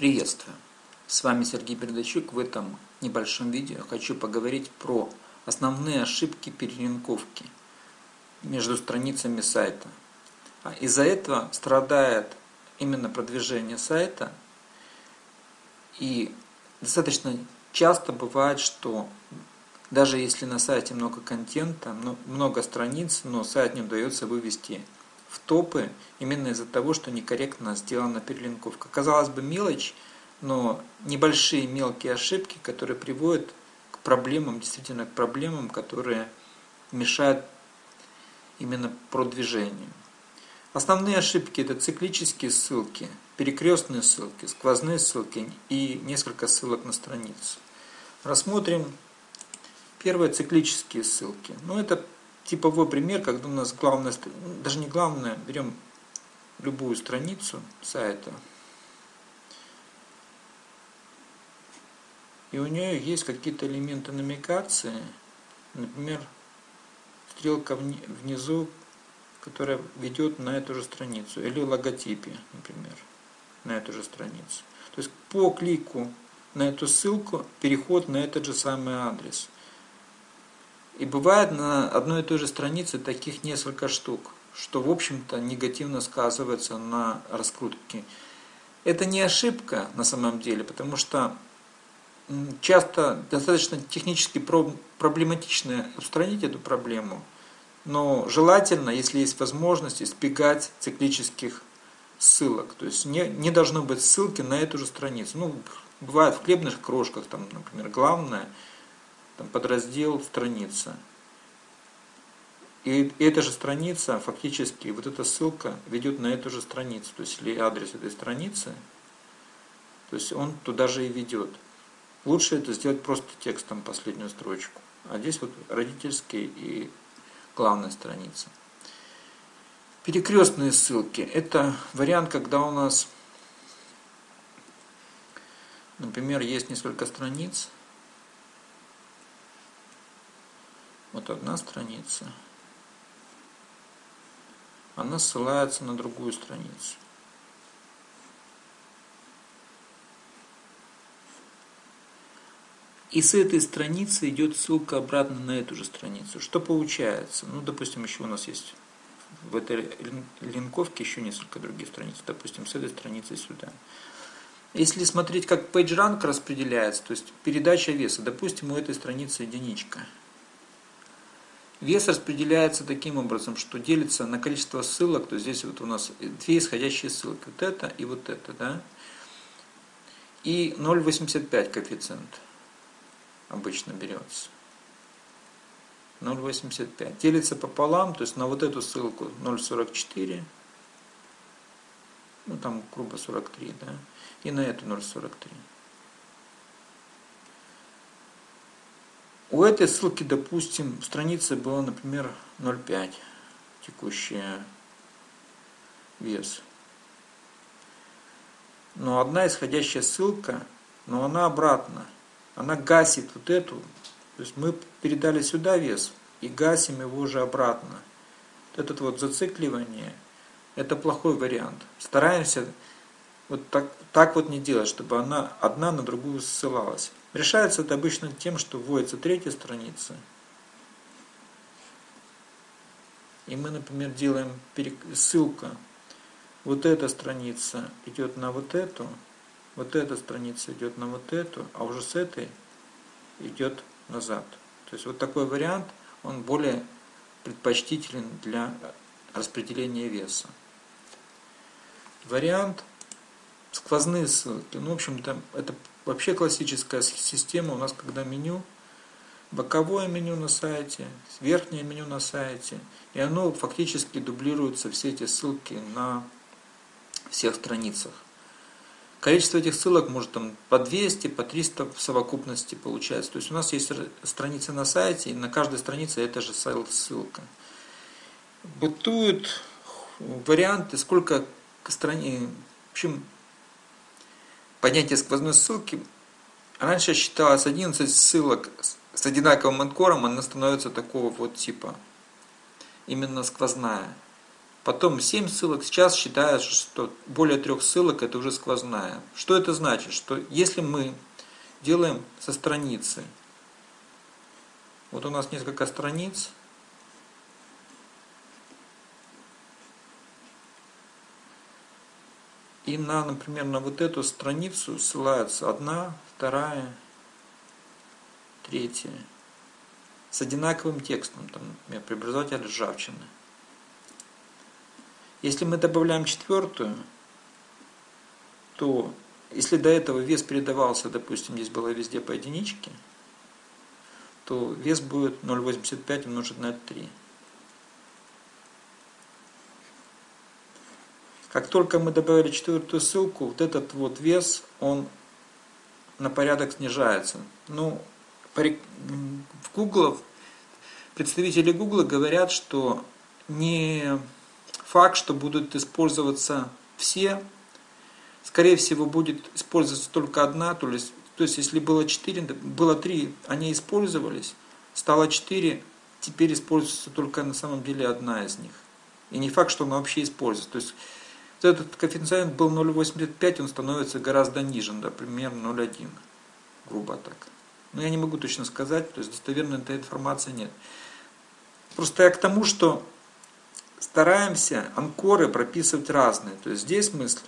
Приветствую! С вами Сергей Бердачук. В этом небольшом видео хочу поговорить про основные ошибки перелинковки между страницами сайта. А из-за этого страдает именно продвижение сайта. И достаточно часто бывает, что даже если на сайте много контента, много страниц, но сайт не удается вывести в топы именно из-за того, что некорректно сделана перелинковка. Казалось бы, мелочь, но небольшие мелкие ошибки, которые приводят к проблемам, действительно к проблемам, которые мешают именно продвижению. Основные ошибки это циклические ссылки, перекрестные ссылки, сквозные ссылки и несколько ссылок на страницу. Рассмотрим первые циклические ссылки. Ну, это типовой пример, когда у нас главное, даже не главное, берем любую страницу сайта, и у нее есть какие-то элементы намигации, например, стрелка внизу, которая ведет на эту же страницу, или логотипе, например, на эту же страницу. То есть по клику на эту ссылку переход на этот же самый адрес – и бывает на одной и той же странице таких несколько штук, что в общем-то негативно сказывается на раскрутке. Это не ошибка на самом деле, потому что часто достаточно технически проблематично устранить эту проблему, но желательно, если есть возможность, избегать циклических ссылок. То есть не, не должно быть ссылки на эту же страницу. Ну, бывает в хлебных крошках, там, например, главное – там, подраздел страница. И эта же страница, фактически, вот эта ссылка ведет на эту же страницу, то есть или адрес этой страницы, то есть он туда же и ведет. Лучше это сделать просто текстом последнюю строчку. А здесь вот родительские и главная страница. Перекрестные ссылки. Это вариант, когда у нас, например, есть несколько страниц, Одна страница. Она ссылается на другую страницу. И с этой страницы идет ссылка обратно на эту же страницу. Что получается? Ну, допустим, еще у нас есть в этой линковке еще несколько других страниц. Допустим, с этой страницы сюда. Если смотреть, как PageRank распределяется, то есть передача веса, допустим, у этой страницы единичка – Вес распределяется таким образом, что делится на количество ссылок, то здесь вот у нас две исходящие ссылки, вот это и вот это, да, и 0,85 коэффициент обычно берется. 0,85. Делится пополам, то есть на вот эту ссылку 0,44, ну там грубо 43, да, и на эту 0,43. У этой ссылки, допустим, страница была, например, 0,5 текущая вес. Но одна исходящая ссылка, но она обратно. Она гасит вот эту. То есть мы передали сюда вес и гасим его уже обратно. Вот это вот зацикливание, это плохой вариант. Стараемся вот так, так вот не делать, чтобы она одна на другую ссылалась. Решается это обычно тем, что вводится третья страница. И мы, например, делаем ссылка. Вот эта страница идет на вот эту, вот эта страница идет на вот эту, а уже с этой идет назад. То есть вот такой вариант, он более предпочтителен для распределения веса. Вариант сквозные ссылки. Ну, в общем-то, это вообще классическая система у нас, когда меню, боковое меню на сайте, верхнее меню на сайте, и оно фактически дублируется все эти ссылки на всех страницах. Количество этих ссылок может там по 200, по 300 в совокупности получается. То есть у нас есть страницы на сайте, и на каждой странице это же ссылка. Бытуют варианты, сколько страниц, в общем, поднятие сквозной ссылки, раньше считалось 11 ссылок с одинаковым анкором, она становится такого вот типа, именно сквозная. потом 7 ссылок. Сейчас считается, что более трех ссылок это уже сквозная. Что это значит? Что если мы делаем со страницы, вот у нас несколько страниц, И на, например, на вот эту страницу ссылается одна, вторая, третья. С одинаковым текстом, там, например, преобразователь ржавчины. Если мы добавляем четвертую, то если до этого вес передавался, допустим, здесь было везде по единичке, то вес будет 0,85 умножить на 3. Как только мы добавили четвертую ссылку, вот этот вот вес, он на порядок снижается. Ну, в Google, представители Google говорят, что не факт, что будут использоваться все, скорее всего будет использоваться только одна, то есть, то есть если было 4, было 3, они использовались, стало 4, теперь используется только на самом деле одна из них. И не факт, что она вообще используется. То есть этот коэффициент был 0,85, он становится гораздо ниже, например, 0,1, грубо так. Но я не могу точно сказать, то есть достоверной этой информации нет. Просто я к тому, что стараемся анкоры прописывать разные. То есть здесь мысль,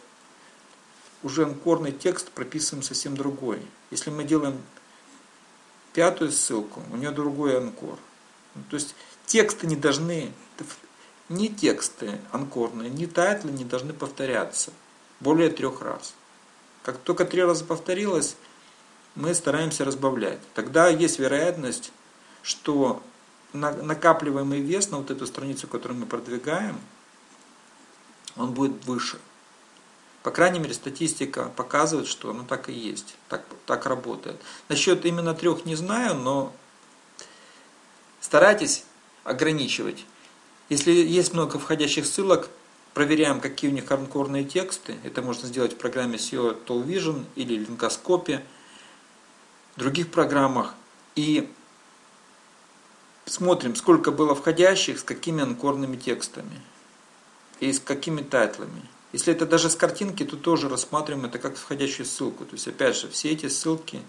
уже анкорный текст прописываем совсем другой. Если мы делаем пятую ссылку, у нее другой анкор. То есть тексты не должны ни тексты анкорные, ни тайтлы не должны повторяться более трех раз. Как только три раза повторилось, мы стараемся разбавлять. Тогда есть вероятность, что накапливаемый вес на вот эту страницу, которую мы продвигаем, он будет выше. По крайней мере, статистика показывает, что оно так и есть, так, так работает. Насчет именно трех не знаю, но старайтесь ограничивать если есть много входящих ссылок, проверяем, какие у них хардкорные тексты. Это можно сделать в программе SEO Tool Vision или Линкоскопе, других программах. И смотрим, сколько было входящих, с какими анкорными текстами и с какими тайтлами. Если это даже с картинки, то тоже рассматриваем это как входящую ссылку. То есть, опять же, все эти ссылки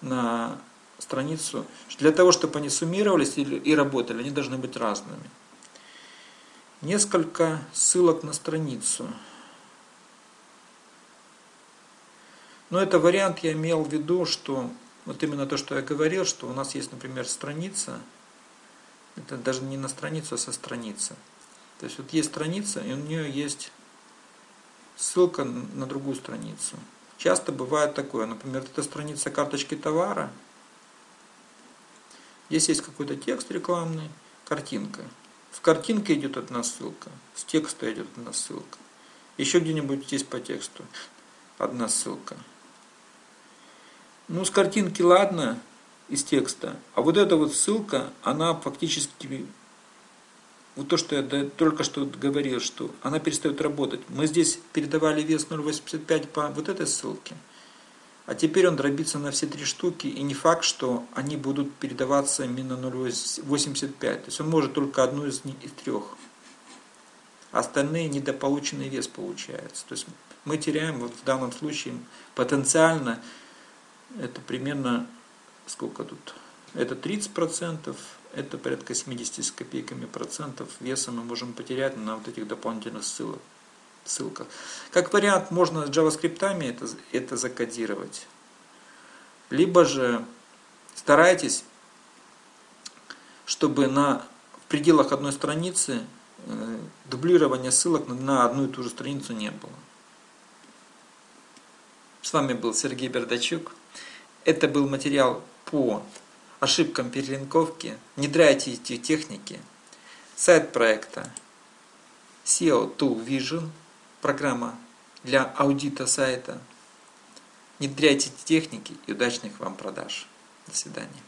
на страницу, для того, чтобы они суммировались и работали, они должны быть разными несколько ссылок на страницу. Но это вариант я имел в виду, что вот именно то, что я говорил, что у нас есть, например, страница, это даже не на страницу, а со страницы. То есть вот есть страница, и у нее есть ссылка на другую страницу. Часто бывает такое, например, это страница карточки товара, здесь есть какой-то текст рекламный, картинка. В картинке идет одна ссылка, с текста идет одна ссылка. Еще где-нибудь здесь по тексту одна ссылка. Ну, с картинки ладно, из текста. А вот эта вот ссылка, она фактически, вот то, что я только что говорил, что она перестает работать. Мы здесь передавали вес 0,85 по вот этой ссылке. А теперь он дробится на все три штуки, и не факт, что они будут передаваться именно 0,85. То есть он может только одну из, из трех. Остальные недополученный вес получается. То есть мы теряем вот в данном случае потенциально, это примерно, сколько тут, это 30%, это порядка 70 с копейками процентов веса мы можем потерять на вот этих дополнительных ссылок ссылках. Как вариант, можно с JavaScript это, это закодировать. Либо же старайтесь, чтобы на, в пределах одной страницы э, дублирования ссылок на одну и ту же страницу не было. С вами был Сергей Бердачук. Это был материал по ошибкам перелинковки. Внедряйте эти техники. Сайт проекта SEO Tool Vision – программа для аудита сайта. Внедряйте техники и удачных вам продаж. До свидания.